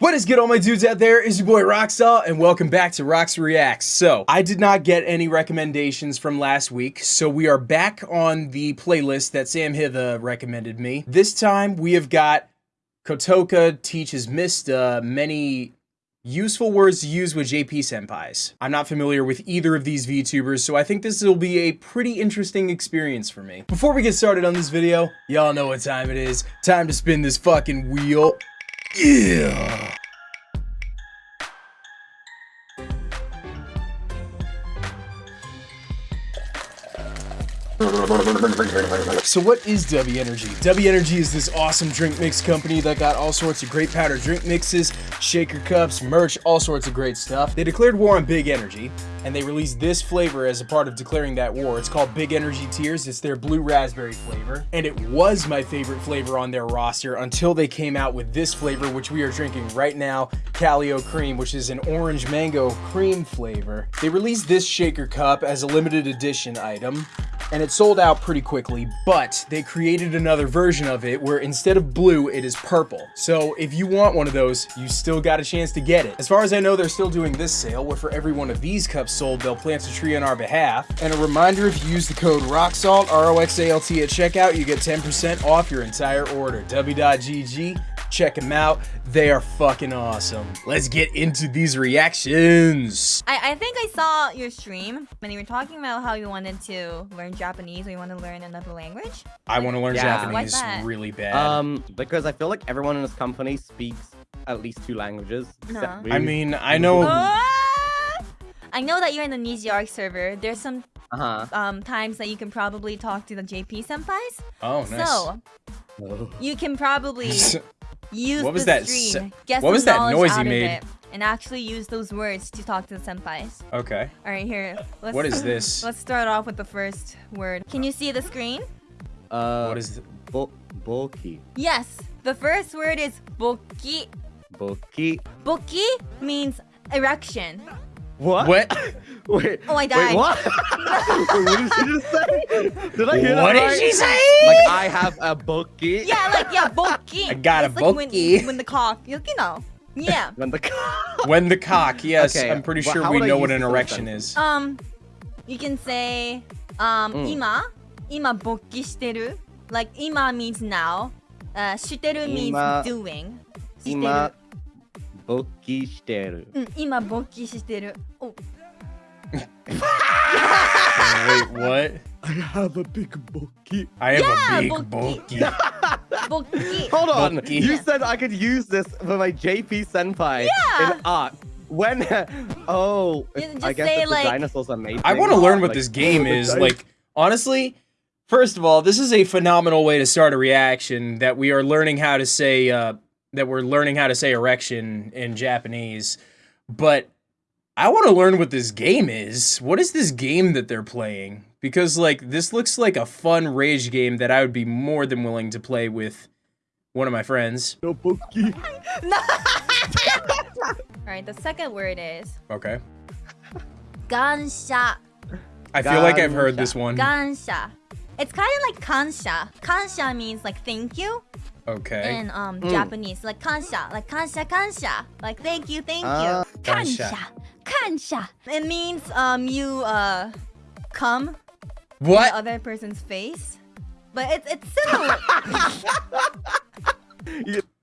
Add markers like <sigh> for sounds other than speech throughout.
What is good all my dudes out there? Is your boy Rockstar and welcome back to Rocks Reacts. So, I did not get any recommendations from last week, so we are back on the playlist that Sam Hitha recommended me. This time we have got Kotoka teaches Mysta uh, many useful words to use with JP senpais. I'm not familiar with either of these VTubers, so I think this will be a pretty interesting experience for me. Before we get started on this video, y'all know what time it is. Time to spin this fucking wheel. Yeah. So what is W Energy? W Energy is this awesome drink mix company that got all sorts of great powder drink mixes, shaker cups, merch, all sorts of great stuff. They declared war on Big Energy, and they released this flavor as a part of declaring that war. It's called Big Energy Tears. It's their blue raspberry flavor, and it was my favorite flavor on their roster until they came out with this flavor, which we are drinking right now, Calio Cream, which is an orange mango cream flavor. They released this shaker cup as a limited edition item, and it sold out pretty quickly, but they created another version of it where instead of blue, it is purple. So if you want one of those, you still got a chance to get it. As far as I know, they're still doing this sale where for every one of these cups sold, they'll plant a tree on our behalf. And a reminder, if you use the code ROXALT, R-O-X-A-L-T at checkout, you get 10% off your entire order. W.GG Check them out. They are fucking awesome. Let's get into these reactions. I, I think I saw your stream when you were talking about how you wanted to learn Japanese or you want to learn another language. I want to learn Yeah. Japanese really bad. Um, because I feel like everyone in this company speaks at least two languages. No. me. I mean, I know. Ah! I know that you're in the Nijiark server. There's some uh-huh. um, times that you can probably talk to the JP senpais. Oh, nice. So you can probably <laughs> use What was the that stream, s- get what was some that noise out you made? it, and actually use those words to talk to the senpais. okay. All right, here. Let's, What is <laughs> this? Let's start off with the first word. Can you see the screen? Uh, What is? th- bo- bulky? Yes. The first word is boki. Bulky? Boki means erection. What? What? <laughs> <laughs> Wait. Oh, I died. <laughs> Wait, what? what did she just say? Did I hear What did right? she say? Like, I have a bookie. Yeah, like, yeah, bookie. <laughs> I got it's a like. When, when the cock, you know. Yeah. when the cock. When the cock, yes. Okay. I'm pretty well, sure we know what an erection is. Um, you can say, um, mm. 今, ima bokki shiteru. Like, ima means now. Uh, shiteru means ima, doing. Shiteru. Ima bokki shiteru. Mm, ima bokki shiteru. Oh. Wait, what? I have a big bulky. I have Yeah, a big bulky. bulky. <laughs> Hold on. Bulky. You said I could use this for my JP senpai Yeah. in art. When? <laughs> Oh, I guess say, if the dinosaurs are made. I want to learn what this game <laughs> is. Like, honestly, first of all, this is a phenomenal way to start a reaction that we are learning how to say, uh, that we're learning how to say erection in Japanese. But I want to learn what this game is. What is this game that they're playing? Because, like, this looks like a fun rage game that I would be more than willing to play with one of my friends. No, Pokey. no. <laughs> All right, the second word is. Okay. Gansha. I feel like I've heard this one. Gansha. It's kind of like kansha. Kansha means like thank you. Okay. In um mm. Japanese, like kansha, like kansha, kansha, like thank you, thank uh, you. Ah. Kansha. It means um you uh come what the other person's face, but it's it's similar. <laughs>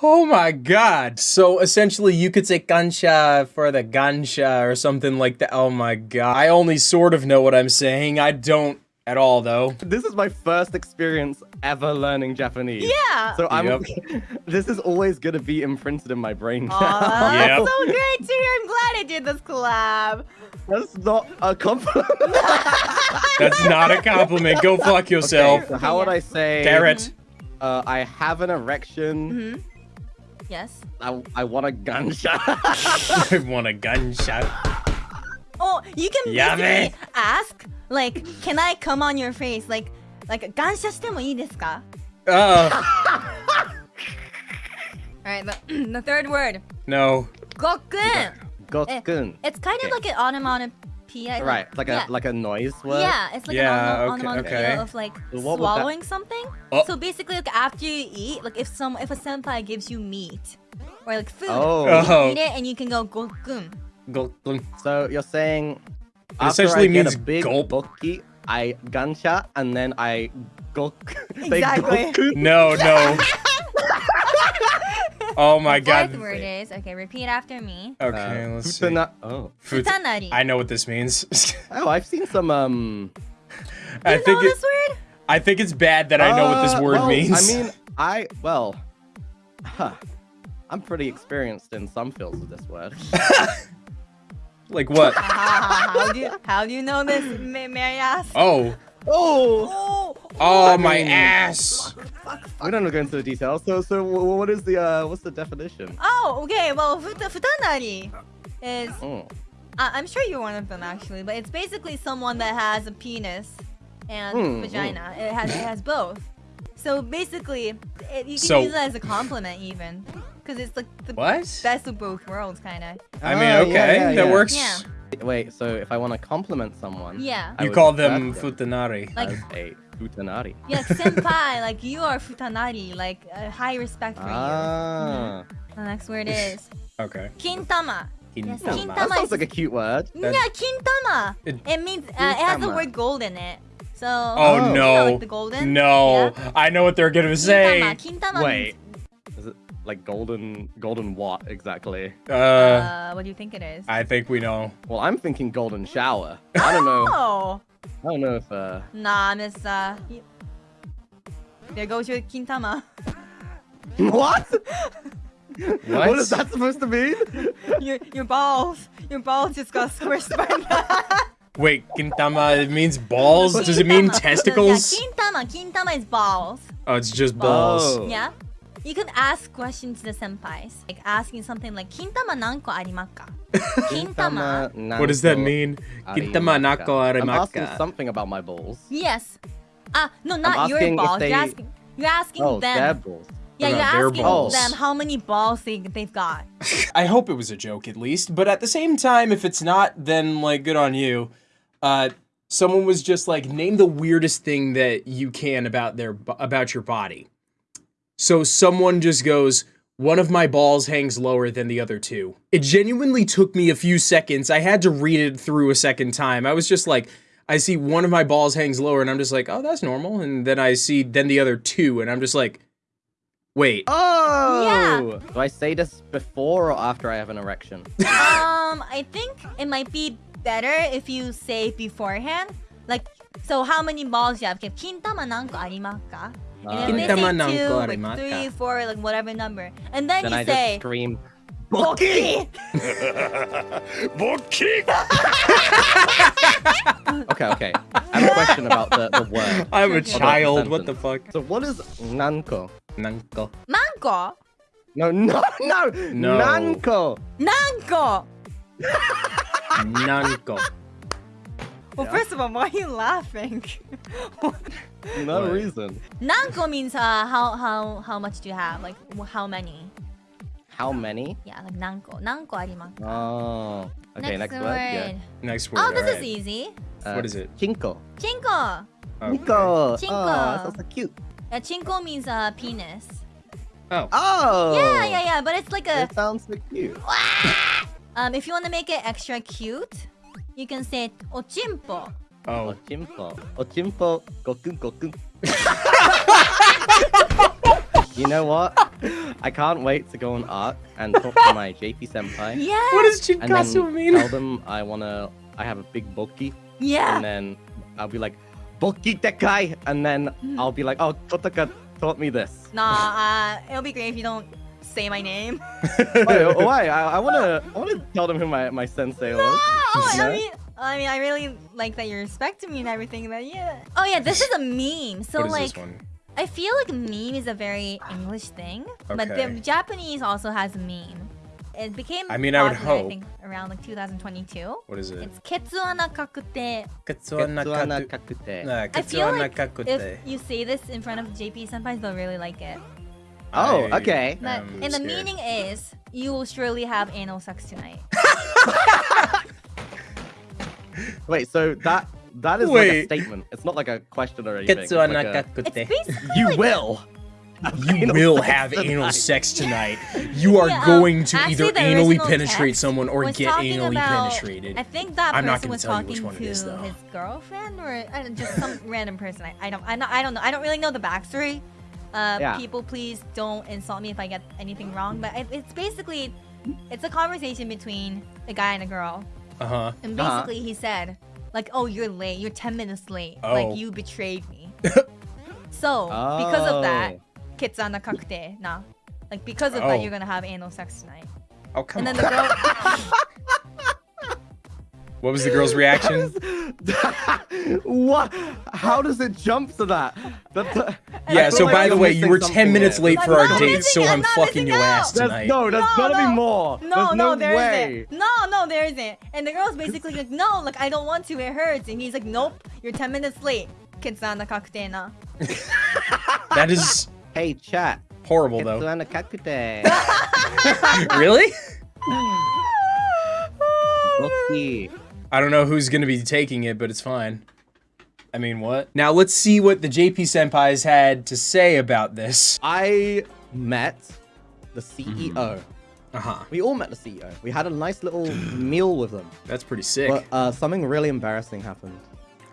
Oh my god. So essentially you could say gansha for the gansha or something like that. Oh my god. I only sort of know what I'm saying. I don't at all though. This is my first experience ever learning Japanese. yeah. So I'm. Yep. <laughs> this is always gonna be imprinted in my brain. Aw, <laughs> that's Yep. so great to hear. I'm glad I did this collab. That's not a compliment. <laughs> That's not a compliment. Go fuck yourself. Okay, so how would I say? Carrot. Uh, I have an erection. Mm-hmm. Yes. I, I want a gunshot. I want a gunshot. Oh, you can Yummy. basically ask like, can I come on your face? Like, like 感謝してもいいですか Uh, Alright, the, the <clears throat> third word. no. Gokun. Gokun. It's kind of Okay. like an onomatopoeia P.I. Right, like yeah. a like a noise word. Yeah, it's like Yeah, an okay, onomatopoeia okay. of like So what would that- swallowing something. Oh. So basically, like after you eat, like if some if a senpai gives you meat or like food, Oh. you Oh. eat it and you can go gokun. Go- go- So you're saying It after essentially I get means a big gulp. bokki, I gunshot and then I go. <laughs> Exactly. goku? <laughs> <laughs> No, no. oh my the god. fourth word is okay. Repeat after me. Okay, Uh, let's see. futana- Oh. Fut- Futanari. I know what this means. Oh, I've seen some um. I you think know it, this word? I think it's bad that I know what this uh, word well, means. I mean, I well, huh. I'm pretty experienced in some fields of this word. like what? How do you how do you know this, may, may I ask? Oh. Oh, Oh, Oh my mean- ass. we don't gonna go into the details. So, so what is the uh, what's the definition? oh, okay. Well, futa, futanari is Oh. I- I'm sure you're one of them actually, but it's basically someone that has a penis and Hmm, vagina. It has it has both. So basically, it, you can So- use it as a compliment even, because it's like the What? best of both worlds, kind of. I mean, Ah, okay, yeah, yeah, that yeah. works. Yeah. Wait, so if I want to compliment someone, Yeah. I You call them futanari. Like- as a futanari. <laughs> Yeah, like senpai, like you are futanari, like a high respect for Ah, you. The next word is <laughs> Okay. kintama. Yes, Kintama. kintama that sounds is like a cute word. yeah, kintama. It- It, means uh, it has the word gold in it. So Oh, Oh. you know, no. like the golden. No. Yeah? I know what they're gonna say. Kintama. Kintama Wait, means is it like golden, golden what exactly? Uh, Uh, what do you think it is? I think we know. Well, I'm thinking golden shower. I don't know. <laughs> Oh, I don't know if uh. nah, Miss. Uh, y- there goes your Kintama. <laughs> What? What? What is that supposed to mean? <laughs> your your balls, your balls just got squished by that. Wait, kintama it means balls? Does it mean testicles? Yeah, Kintama. Kintama is balls. Oh, it's just balls. Oh. Yeah. You can ask questions to the senpais, like asking something like "Kintama nanko arimakka?" <laughs> Kintama. What does that mean? Kintama arimaka. nako I'm asking arimaka. something about my balls. Yes. Ah, no, not your asking if balls. You're asking. You're asking Oh, them. their balls. Yeah, you're asking balls. them how many balls they they've got. <laughs> I hope it was a joke at least, but at the same time, if it's not, then like good on you. Uh, someone was just like, name the weirdest thing that you can about their about your body. So someone just goes, one of my balls hangs lower than the other two. It genuinely took me a few seconds. I had to read it through a second time. I was just like, I see one of my balls hangs lower, and I'm just like, oh, that's normal. And then I see then the other two, and I'm just like, wait. Oh! Yeah. Do I say this before or after I have an erection? <laughs> um, I think it might be better if you say beforehand. Like, so how many balls you have? Okay, Kintama nanko arimakka? And if Ah. they Kintama say nanko two, like arimakka. three, four, like whatever number, and then, Then you I say just scream. "Boki!" <laughs> <laughs> Okay, okay. I have a question about the, the word. <laughs> I'm a Okay. child. What the fuck? So what is nanko? Nanko. Manko, No, no, no! No. Nanko! nanko. Nanko. Well, first of all, why are you laughing? No What? reason. nanko means uh, how how how much do you have? Like how many? How many? Yeah, like nanko. Nanko arimakka. Oh. Okay, next, word. Yeah. Next word. Oh, this is easy. Uh, What is it? Chinko. Chinko. Okay. Nico. Chinko. Oh, that sounds so cute. Uh, chinko means uh, penis. Oh. Oh. Yeah, yeah, yeah. But it's like a It sounds so cute. <laughs> um. If you want to make it extra cute, you can say ochimpo. Oh. Ochimpo. Ochimpo. Gokun gokun. you know what? I can't wait to go on Arc and talk to my JP senpai. Yeah. What does And Chinkasu mean? tell them I wanna, I have a big boki, Yeah. and then I'll be like, boki tekai, and then Hmm. I'll be like, oh, Kotoka taught me this. Nah. Uh, it'll be great if you don't say my name. <laughs> Wait, why? I, I wanna, I wanna tell them who my, my sensei was. Oh, Yeah? I mean, I mean, I really like that you're respecting me and everything. But yeah. Oh yeah, this is a meme. So what is like, this one? I feel like meme is a very English thing, but the Japanese also has meme. It became I mean, I would popular, hope. I think around like 2022. What is it? It's ketsuana kakute. Ketsuana Katsuana kakute. Nah, I feel like kakute. if you say this in front of JP senpais, they'll really like it. Oh, okay. But am and the meaning is you will surely have anal sex tonight. <laughs> Wait, so that that is Wait. like a statement. It's not like a question or anything. It's like a, It's anakakute. you like, will. <laughs> You Anal will sex have anal sex tonight. You are Yeah, um, going to either anally penetrate someone or get anally about- penetrated. I think that I'm not gonna tell you which one it is to though. his girlfriend or I don't, just some <laughs> random person. I, I don't I, not, I don't know. I don't really know the backstory. Uh, Yeah. People, please don't insult me if I get anything wrong. But it, it's basically it's a conversation between a guy and a girl, Uh huh. and Uh-huh. basically he said like, "Oh, you're late. You're ten minutes late. Oh. Like you betrayed me." <laughs> so because of that, Oh. kitsana kakute na. Like because of Oh. that, you're gonna have anal sex tonight. Oh come And on. then the girl. <laughs> What was the girl's reaction? <laughs> what? How does it jump to that? That- that- I yeah. So like by the way, you were 10 minutes here. late I'm for our date, so I'm I'm fucking missing your out. ass There's, tonight. no, there's No, gotta no. be more. No, no, no there way. not No, no, there isn't. And the girl's basically like, no, like I don't want to, it hurts. And he's like, nope, you're 10 minutes late. Kitsana kakute na. <laughs> That is Hey, chat. horrible, though. Ketsu anakakute. <laughs> really? Okay. I don't know who's gonna be taking it, but it's fine. I mean, what? Now let's see what the JP Senpai's had to say about this. I met the CEO. Uh huh. We all met the CEO. We had a nice little <sighs> meal with them. That's pretty sick. But uh, something really embarrassing happened.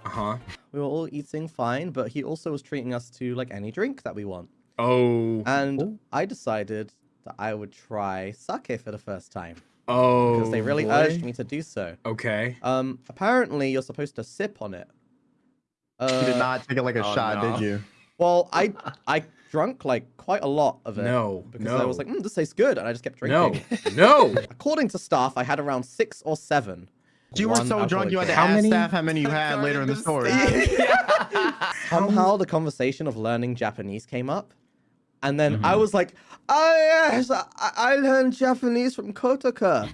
Uh huh. We were all eating fine, but he also was treating us to like any drink that we want. Oh. And I decided that I would try sake for the first time Oh. because they really boy. urged me to do so. Okay. Um, apparently you're supposed to sip on it. Uh, You did not take it like a oh, shot, no. did you? <laughs> Well, I I drank like quite a lot of it. No, because I was like, mm, this tastes good, and I just kept drinking. <laughs> No. No. <laughs> According to staff, I had around six or seven. You were so drunk you had to alcoholic How ask many? staff how many you had later in the story. Somehow the conversation of learning Japanese came up. And then Mm-hmm. I was like, oh yes, I, I learned Japanese from Kotoka.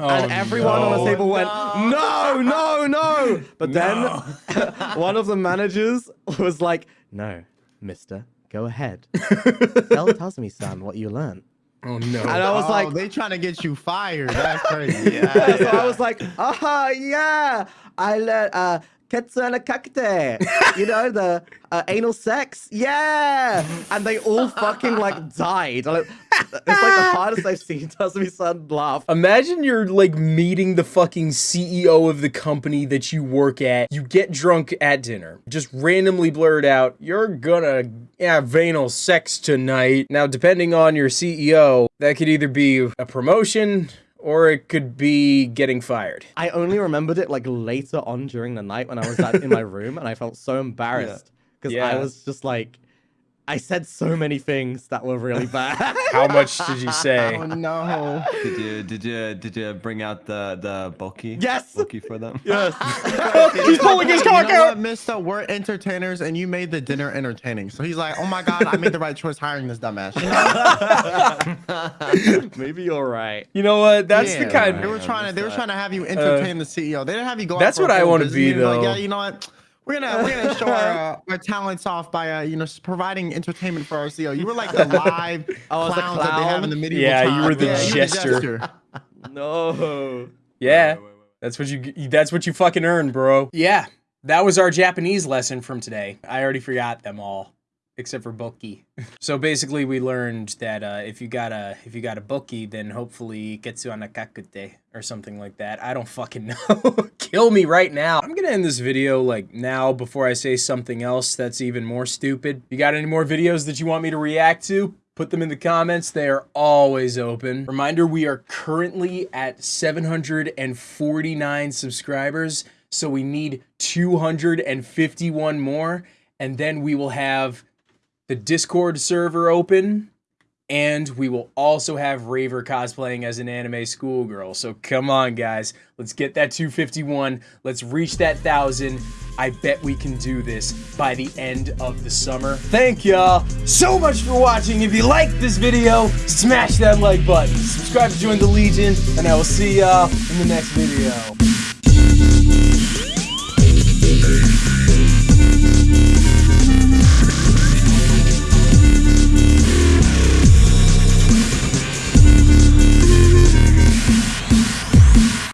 Oh, and everyone on the table went, no, no, no. <laughs> But then <laughs> one of the managers was like, no, mister, go ahead. <laughs> Tell Tazumi-san what you learned. Oh no. And I was oh, like, they trying to get you fired. That's crazy. Yeah, so I was like, ah, yeah, I learned uh, ketsuna kakute. You know, the uh, anal sex. Yeah. And they all fucking like died. It's like the hardest I've seen Tazumi-san laugh. Imagine you're like meeting the fucking CEO of the company that you work at. You get drunk at dinner, just randomly blurt out, "You're gonna have anal sex tonight." Now, depending on your CEO, that could either be a promotion or it could be getting fired. I only remembered it like later on during the night when I was in my <laughs> room and I felt so embarrassed because I Yeah. was just like, I said so many things that were really <laughs> bad. How much did you say? Oh no. Did you did you did you bring out the the bulky? Yes. Bulky for them. <laughs> yes. <laughs> He's pulling his You cock know out. what, Mister? We're entertainers, and you made the dinner entertaining. So he's like, "Oh my God, I made the right choice hiring this dumbass." You know? Maybe you're right. You know what? That's the Yeah, kind. They were trying to. They were trying to have you entertain uh, the CEO. They didn't have you go. out That's for what I wanna be, meeting, like, though. yeah, you know what? We're gonna we're gonna show our, uh, our talents off by uh, you know providing entertainment for our CEO. You were like the <laughs> live I was the clowns that they have in the medieval Yeah, you were the Yeah, you jester. <laughs> No. Yeah. That's what you that's what you fucking earned, bro. Yeah. That was our Japanese lesson from today. I already forgot them all except for Boki. <laughs> so basically we learned that uh, if you got a if you got a Boki then hopefully Ketsu anakakute or something like that. I don't fucking <laughs> know. Kill me right now. I'm to end this video like now before I say something else that's even more stupid. You got any more videos that you want me to react to? Put them in the comments. They are always open. Reminder, we are currently at 749 subscribers. So we need 251 more. And then we will have the Discord server open. And we will also have Raver cosplaying as an anime schoolgirl. So come on, guys. Let's get that 251. Let's reach that 1,000. I bet we can do this by the end of the summer. Thank y'all so much for watching. If you liked this video, smash that like button. Subscribe to join the Legion. And I will see y'all in the next video.